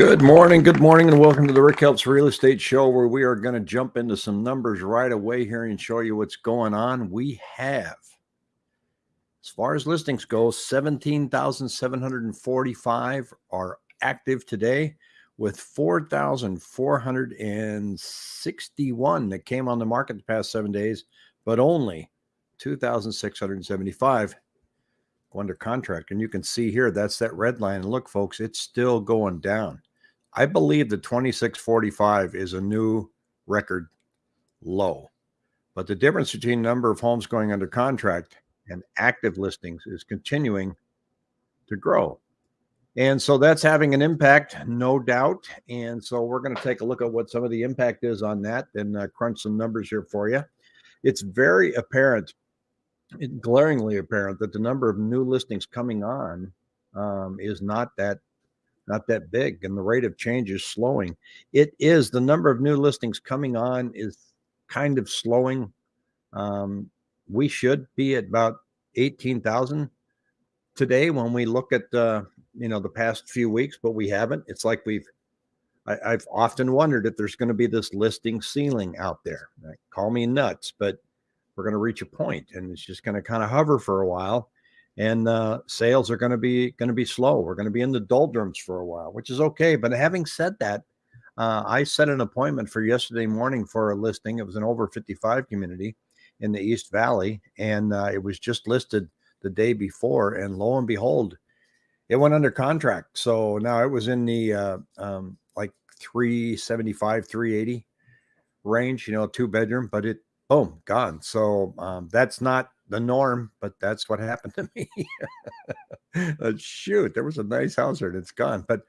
Good morning, good morning, and welcome to the Rick Helps Real Estate Show, where we are going to jump into some numbers right away here and show you what's going on. We have, as far as listings go, 17,745 are active today, with 4,461 that came on the market the past seven days, but only 2,675 under contract. And you can see here, that's that red line. And look, folks, it's still going down. I believe the 2645 is a new record low. But the difference between number of homes going under contract and active listings is continuing to grow. And so that's having an impact, no doubt. And so we're going to take a look at what some of the impact is on that and uh, crunch some numbers here for you. It's very apparent glaringly apparent that the number of new listings coming on um, is not that not that big and the rate of change is slowing. It is the number of new listings coming on is kind of slowing. Um, we should be at about 18,000 today when we look at uh, you know the past few weeks but we haven't. It's like we've I, have often wondered if there's going to be this listing ceiling out there. Right? call me nuts but we're going to reach a point and it's just going to kind of hover for a while and uh, sales are going to be going to be slow. We're going to be in the doldrums for a while which is okay but having said that uh, i set an appointment for yesterday morning for a listing. It was an over 55 community in the east valley and uh, it was just listed the day before and lo and behold it went under contract. So now it was in the uh, um, like 375 380 range you know two bedroom but it boom, gone. So um, that's not the norm, but that's what happened to me. shoot, there was a nice house there and it's gone. But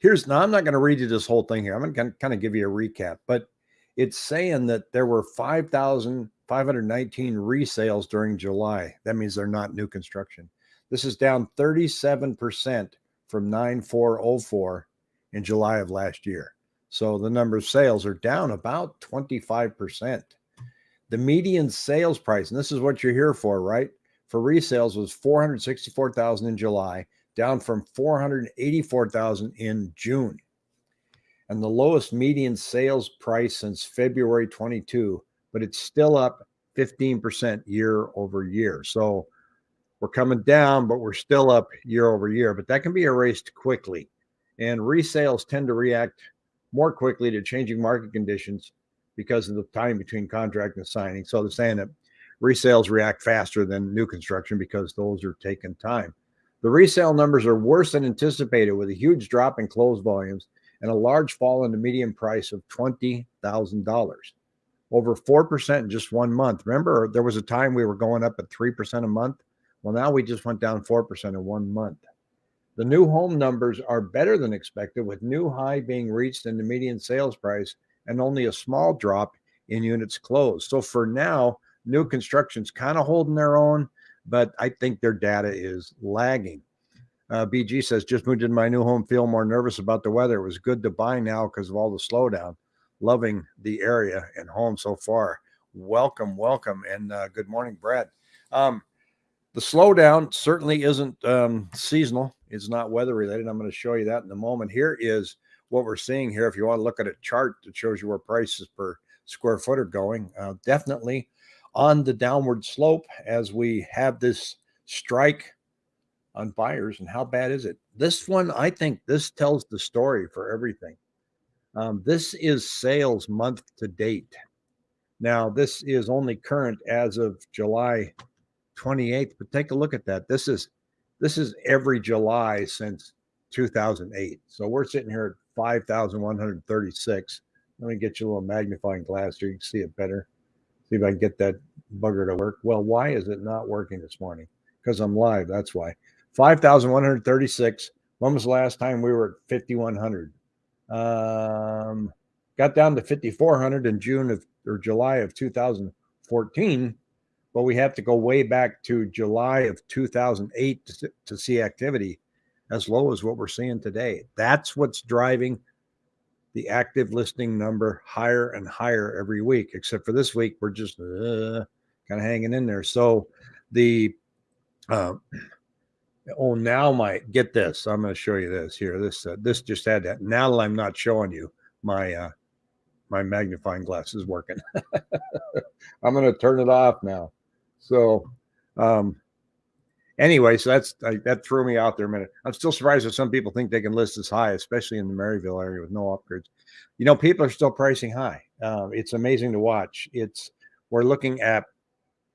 here's now I'm not going to read you this whole thing here. I'm going to kind of give you a recap, but it's saying that there were 5,519 resales during July. That means they're not new construction. This is down 37% from 9404 in July of last year. So the number of sales are down about 25%. The median sales price, and this is what you're here for, right? For resales was 464,000 in July, down from 484,000 in June. And the lowest median sales price since February 22, but it's still up 15% year over year. So we're coming down, but we're still up year over year, but that can be erased quickly. And resales tend to react more quickly to changing market conditions because of the time between contract and signing. So they're saying that resales react faster than new construction because those are taking time. The resale numbers are worse than anticipated with a huge drop in closed volumes and a large fall in the median price of $20,000. Over 4% in just one month. Remember, there was a time we were going up at 3% a month. Well, now we just went down 4% in one month. The new home numbers are better than expected, with new high being reached in the median sales price and only a small drop in units closed. So for now, new construction's kind of holding their own, but I think their data is lagging. Uh, BG says, just moved into my new home, feel more nervous about the weather. It was good to buy now because of all the slowdown. Loving the area and home so far. Welcome, welcome, and uh, good morning, Brad. Um, the slowdown certainly isn't um, seasonal. It's not weather related. I'm going to show you that in a moment. Here is what we're seeing here, if you want to look at a chart that shows you where prices per square foot are going, uh, definitely on the downward slope as we have this strike on buyers. And how bad is it? This one, I think this tells the story for everything. Um, this is sales month to date. Now, this is only current as of July 28th, but take a look at that. This is this is every July since 2008. So we're sitting here 5,136. Let me get you a little magnifying glass here. you can see it better. See if I can get that bugger to work. Well, why is it not working this morning? Because I'm live. That's why. 5,136. When was the last time we were at 5,100? Um, got down to 5,400 in June of or July of 2014, but we have to go way back to July of 2008 to, to see activity as low as what we're seeing today. That's what's driving the active listing number higher and higher every week, except for this week, we're just uh, kind of hanging in there. So the uh, Oh, now my get this. I'm going to show you this here. This uh, this just had that. Now that I'm not showing you my uh, my magnifying glass is working. I'm going to turn it off now. So, um, anyway, so that's I, that threw me out there a minute. I'm still surprised that some people think they can list as high, especially in the Maryvale area with no upgrades. You know, people are still pricing high. Uh, it's amazing to watch. It's we're looking at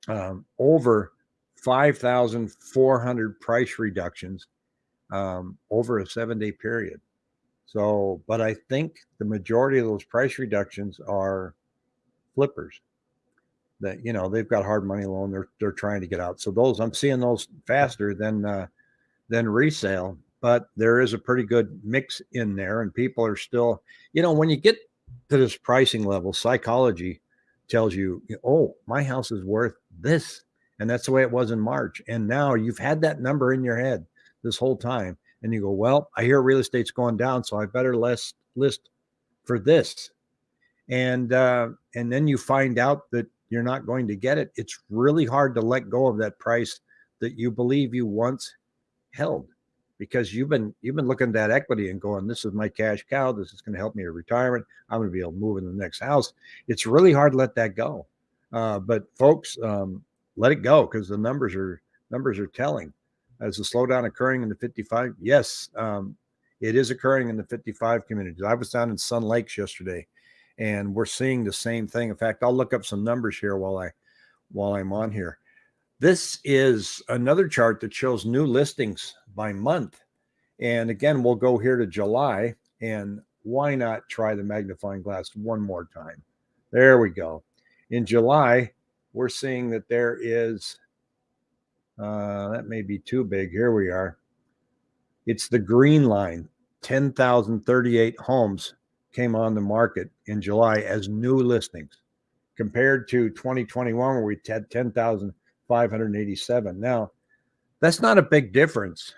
um, over 5,400 price reductions um, over a seven day period. So, but I think the majority of those price reductions are flippers that, you know, they've got hard money loan. They're, they're trying to get out. So those, I'm seeing those faster than, uh, than resale, but there is a pretty good mix in there and people are still, you know, when you get to this pricing level, psychology tells you, oh, my house is worth this and that's the way it was in March. And now you've had that number in your head this whole time. And you go, well, I hear real estate's going down, so I better less list for this. And uh, and then you find out that you're not going to get it. It's really hard to let go of that price that you believe you once held because you've been you've been looking at that equity and going, this is my cash cow. This is going to help me in retirement. I'm going to be able to move in the next house. It's really hard to let that go. Uh, but folks, um, let it go because the numbers are numbers are telling. As the slowdown occurring in the 55, yes, um, it is occurring in the 55 communities. I was down in Sun Lakes yesterday, and we're seeing the same thing. In fact, I'll look up some numbers here while I while I'm on here. This is another chart that shows new listings by month. And again, we'll go here to July and why not try the magnifying glass one more time? There we go. In July, we're seeing that there is, uh, that may be too big. Here we are. It's the green line. 10,038 homes came on the market in July as new listings compared to 2021 where we had 10,587. Now, that's not a big difference,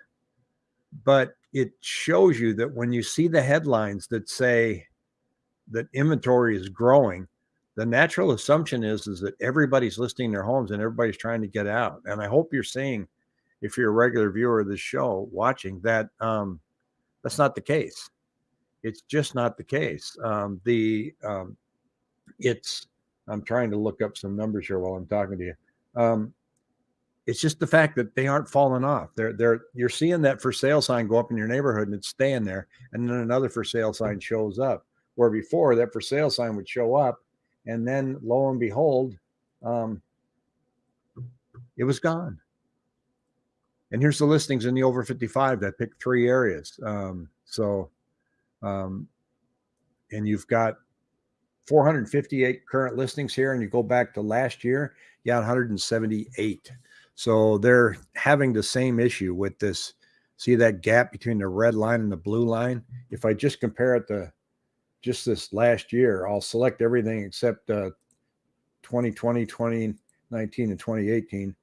but it shows you that when you see the headlines that say that inventory is growing, the natural assumption is is that everybody's listing their homes and everybody's trying to get out. And I hope you're seeing, if you're a regular viewer of this show, watching that um, that's not the case. It's just not the case. Um, the um, it's I'm trying to look up some numbers here while I'm talking to you. Um, it's just the fact that they aren't falling off. They're they're you're seeing that for sale sign go up in your neighborhood and it's staying there, and then another for sale sign shows up. Where before that for sale sign would show up and then lo and behold, um, it was gone. And here's the listings in the over 55 that picked three areas. Um, so, um, and you've got 458 current listings here, and you go back to last year, you got 178. So they're having the same issue with this. See that gap between the red line and the blue line? If I just compare it to just this last year. I'll select everything except uh, 2020, 2019, and 2018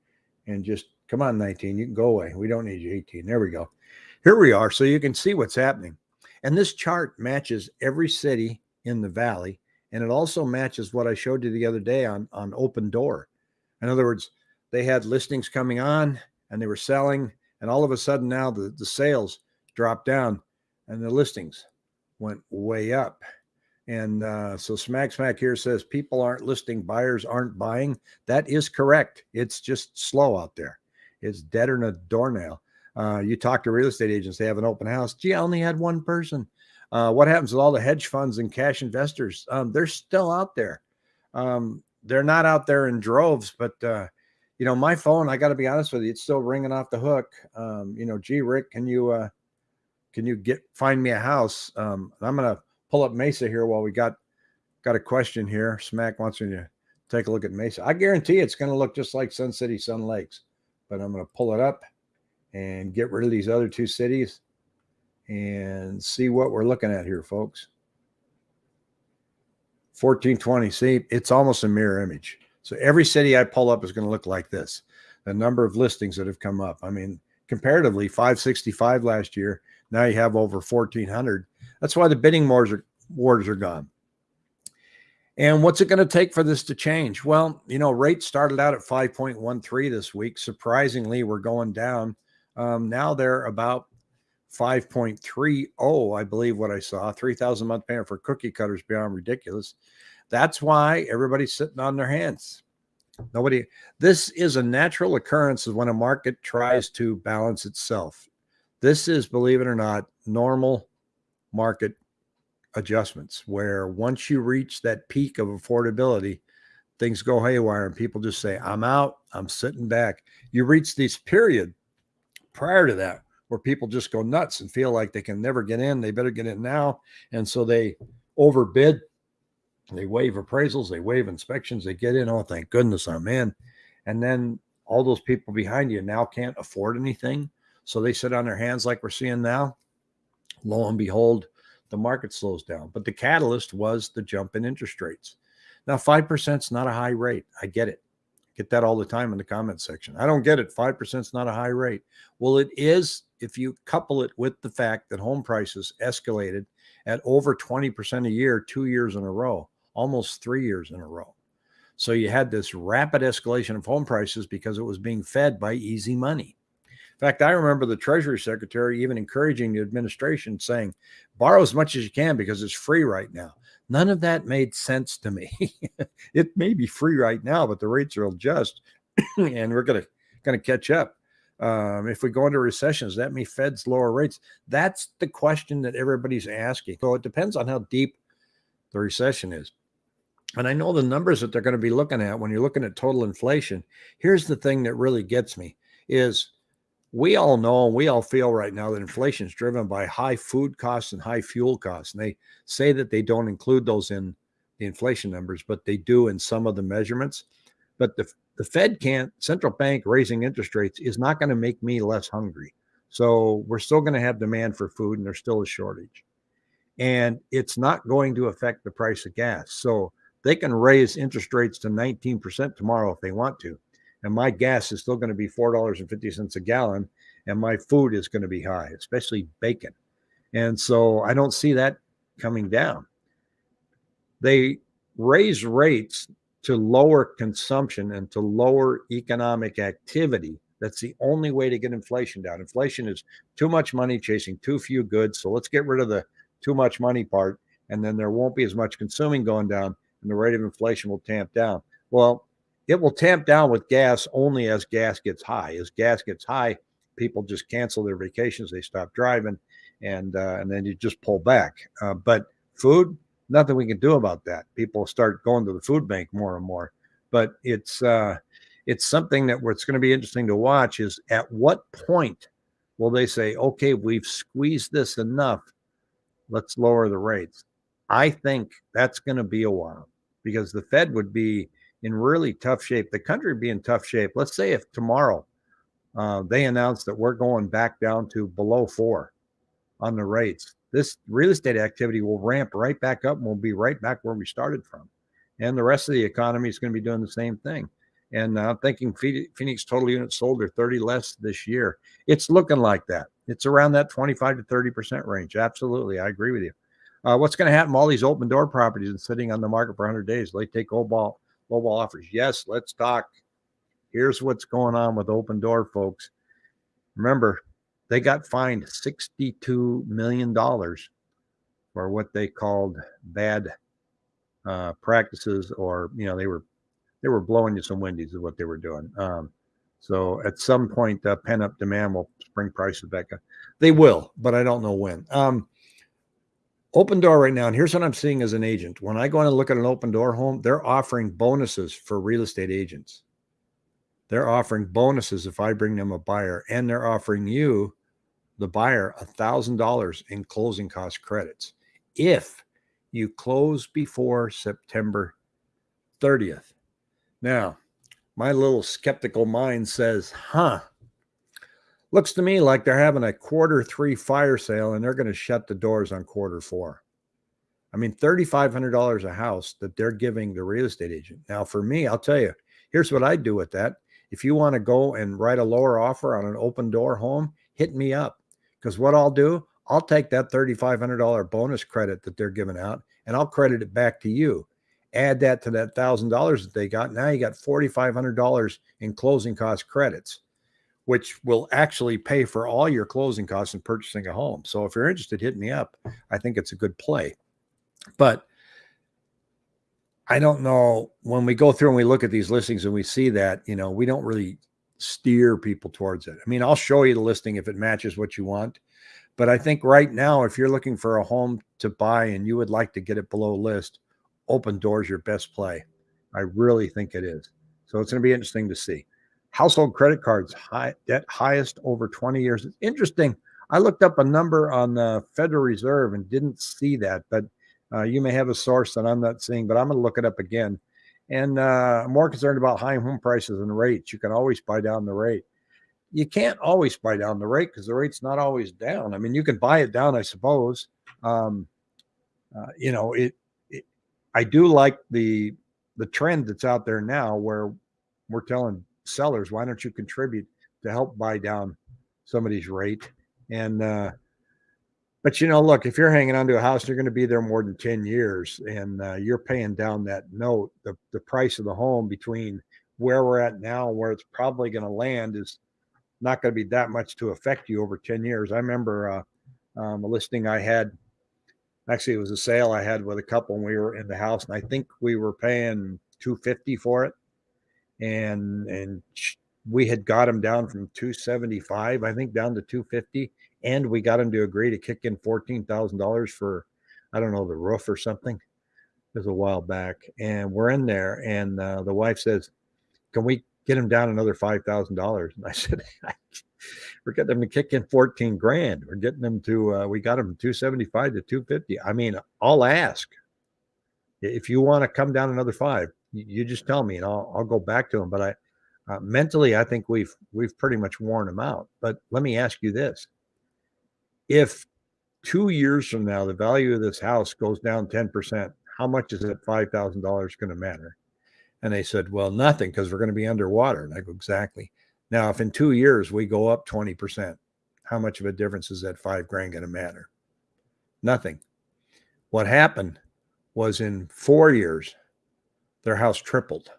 and just come on, 19. You can go away. We don't need you, 18. There we go. Here we are. So you can see what's happening. And this chart matches every city in the valley. And it also matches what I showed you the other day on, on Opendoor. In other words, they had listings coming on and they were selling. And all of a sudden now the, the sales dropped down and the listings went way up. And uh, so Smack Smack here says people aren't listing, buyers aren't buying. That is correct. It's just slow out there. It's deader than a doornail. Uh, you talk to real estate agents, they have an open house. Gee, I only had one person. Uh, what happens with all the hedge funds and cash investors? Um, they're still out there. Um, they're not out there in droves, but uh, you know, my phone, I got to be honest with you, it's still ringing off the hook. Um, you know, gee, Rick, can you uh, can you get find me a house? Um, I'm gonna pull up Mesa here while we got got a question here. Smack wants me to take a look at Mesa. I guarantee it's gonna look just like Sun City, Sun Lakes, but I'm gonna pull it up and get rid of these other two cities and see what we're looking at here, folks. 1420. See, it's almost a mirror image. So every city I pull up is going to look like this. The number of listings that have come up. I mean, comparatively, 565 last year now you have over 1,400. That's why the bidding wars are, wars are gone. And what's it going to take for this to change? Well, you know, rates started out at 5.13 this week. Surprisingly, we're going down Um, now they're about 5.30, I believe what I saw. 3,000 month payment for cookie cutters beyond ridiculous. That's why everybody's sitting on their hands. Nobody, this is a natural occurrence of when a market tries to balance itself. This is, believe it or not, normal market adjustments where once you reach that peak of affordability, things go haywire and people just say, I'm out, I'm sitting back. You reach this period prior to that where people just go nuts and feel like they can never get in. They better get in now. And so they overbid, they waive appraisals, they waive inspections, they get in. Oh, thank goodness I'm in. And then all those people behind you now can't afford anything. So they sit on their hands like we're seeing now. Lo and behold, the market slows down. But the catalyst was the jump in interest rates. Now, 5% is not a high rate. I get it. Get that all the time in the comment section. I don't get it. 5% is not a high rate. Well, it is if you couple it with the fact that home prices escalated at over 20% a year, two years in a row, almost three years in a row. So you had this rapid escalation of home prices because it was being fed by easy money. In fact, I remember the Treasury Secretary even encouraging the administration saying, borrow as much as you can because it's free right now. None of that made sense to me. it may be free right now, but the rates are adjust and we're going to catch up. Um, if we go into recessions, that means Fed's lower rates. That's the question that everybody's asking. So it depends on how deep the recession is. And I know the numbers that they're going to be looking at when you're looking at total inflation. Here's the thing that really gets me is we all know and we all feel right now that inflation is driven by high food costs and high fuel costs. And they say that they don't include those in the inflation numbers, but they do in some of the measurements. But the, the Fed can't, central bank raising interest rates is not going to make me less hungry. So we're still going to have demand for food and there's still a shortage. And it's not going to affect the price of gas. So they can raise interest rates to 19% tomorrow if they want to and my gas is still going to be $4.50 a gallon and my food is going to be high especially bacon. And so i don't see that coming down. They raise rates to lower consumption and to lower economic activity. That's the only way to get inflation down. Inflation is too much money chasing too few goods so let's get rid of the too much money part and then there won't be as much consuming going down and the rate of inflation will tamp down. Well it will tamp down with gas only as gas gets high. As gas gets high, people just cancel their vacations, they stop driving, and uh, and then you just pull back. Uh, but food, nothing we can do about that. People start going to the food bank more and more. But it's uh, it's something that what's going to be interesting to watch is at what point will they say, okay, we've squeezed this enough, let's lower the rates. I think that's going to be a while because the Fed would be in really tough shape. The country be in tough shape. Let's say if tomorrow uh, they announce that we're going back down to below four on the rates, this real estate activity will ramp right back up and we'll be right back where we started from. And the rest of the economy is going to be doing the same thing. And I'm thinking Phoenix total units sold are 30 less this year. It's looking like that. It's around that 25 to 30% range. Absolutely. I agree with you. Uh, what's going to happen? All these Opendoor properties and sitting on the market for 100 days. They take old ball mobile offers. Yes, let's talk. Here's what's going on with Opendoor, folks. Remember, they got fined $62 million for what they called bad uh, practices, or you know, they were they were blowing you some windies is what they were doing. Um, so at some point, uh, pent up demand will spring prices back up. They will, but I don't know when. Um, Opendoor right now, and here's what I'm seeing as an agent. When I go in and look at an Opendoor home, they're offering bonuses for real estate agents. They're offering bonuses if I bring them a buyer, and they're offering you, the buyer, a thousand dollars in closing cost credits if you close before September 30th. Now, my little skeptical mind says, huh, Looks to me like they're having a quarter three fire sale and they're going to shut the doors on quarter four. I mean, $3,500 a house that they're giving the real estate agent. Now, for me, I'll tell you, here's what I'd do with that. If you want to go and write a lower offer on an Opendoor home, hit me up. Because what I'll do, I'll take that $3,500 bonus credit that they're giving out and I'll credit it back to you. Add that to that $1,000 that they got. Now you got $4,500 in closing cost credits which will actually pay for all your closing costs in purchasing a home. So if you're interested, hit me up. I think it's a good play. But I don't know when we go through and we look at these listings and we see that, you know, we don't really steer people towards it. I mean, I'll show you the listing if it matches what you want. But I think right now, if you're looking for a home to buy and you would like to get it below list, Opendoors your best play. I really think it is. So it's going to be interesting to see. Household credit cards, high debt highest over 20 years. It's interesting. I looked up a number on the Federal Reserve and didn't see that, but uh, you may have a source that I'm not seeing, but I'm going to look it up again. And uh, more concerned about high home prices and rates. You can always buy down the rate. You can't always buy down the rate because the rate's not always down. I mean, you can buy it down, I suppose. Um, uh, you know, it, it. I do like the the trend that's out there now, where we're telling sellers, why don't you contribute to help buy down somebody's rate? And uh, but you know, look, if you're hanging onto a house, you're going to be there more than 10 years and uh, you're paying down that note, the, the price of the home between where we're at now where it's probably going to land is not going to be that much to affect you over 10 years. I remember uh, um, a listing I had, actually it was a sale I had with a couple and we were in the house and I think we were paying 250 for it. And, and we had got him down from 275, I think down to 250 and we got him to agree to kick in fourteen thousand dollars for, I don't know, the roof or something. It was a while back, and we're in there, and uh, the wife says, "Can we get him down another five thousand dollars?" And I said, "We're getting them to kick in fourteen grand. We're getting them to. Uh, we got seventy five to two fifty. I mean, I'll ask if you want to come down another five. You just tell me, and I'll I'll go back to him. But I." Uh, mentally, I think we've we've pretty much worn them out. But let me ask you this: if two years from now the value of this house goes down 10%, how much is that $5,000 going to matter? And they said, well, nothing because we're going to be underwater. And I go, exactly. Now, if in two years we go up 20%, how much of a difference is that five grand going to matter? Nothing. What happened was in four years, their house tripled.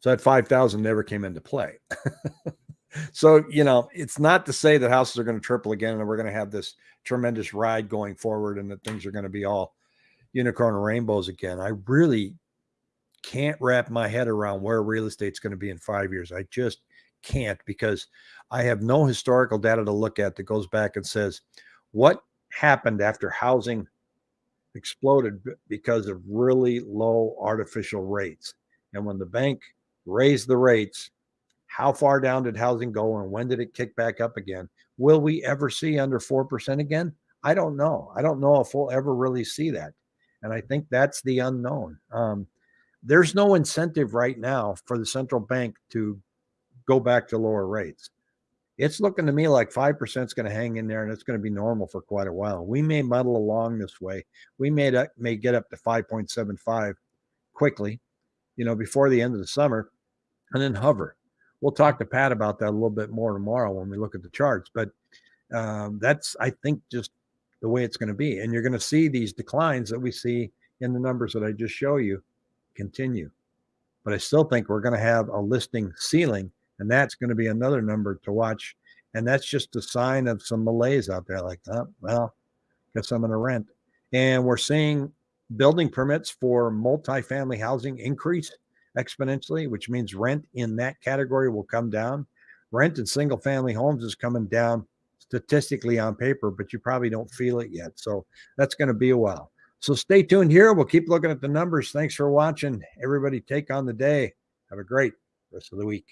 So that 5,000 never came into play. so you know it's not to say that houses are going to triple again and we're going to have this tremendous ride going forward and that things are going to be all unicorn and rainbows again i really can't wrap my head around where real estate's going to be in five years i just can't because i have no historical data to look at that goes back and says what happened after housing exploded because of really low artificial rates and when the bank raised the rates how far down did housing go and when did it kick back up again? Will we ever see under 4% again? I don't know. I don't know if we'll ever really see that. And I think that's the unknown. Um, there's no incentive right now for the central bank to go back to lower rates. It's looking to me like 5% is going to hang in there and it's going to be normal for quite a while. We may muddle along this way. We may, may get up to 5.75 quickly, you know, before the end of the summer and then hover we'll talk to Pat about that a little bit more tomorrow when we look at the charts. But um, that's, I think, just the way it's going to be. And you're going to see these declines that we see in the numbers that I just show you continue. But I still think we're going to have a listing ceiling, and that's going to be another number to watch. And that's just a sign of some malaise out there, like, oh, well, guess I'm going to rent. And we're seeing building permits for multifamily housing increase exponentially, which means rent in that category will come down. Rent in single family homes is coming down statistically on paper, but you probably don't feel it yet. So that's going to be a while. So stay tuned here. We'll keep looking at the numbers. Thanks for watching. Everybody take on the day. Have a great rest of the week.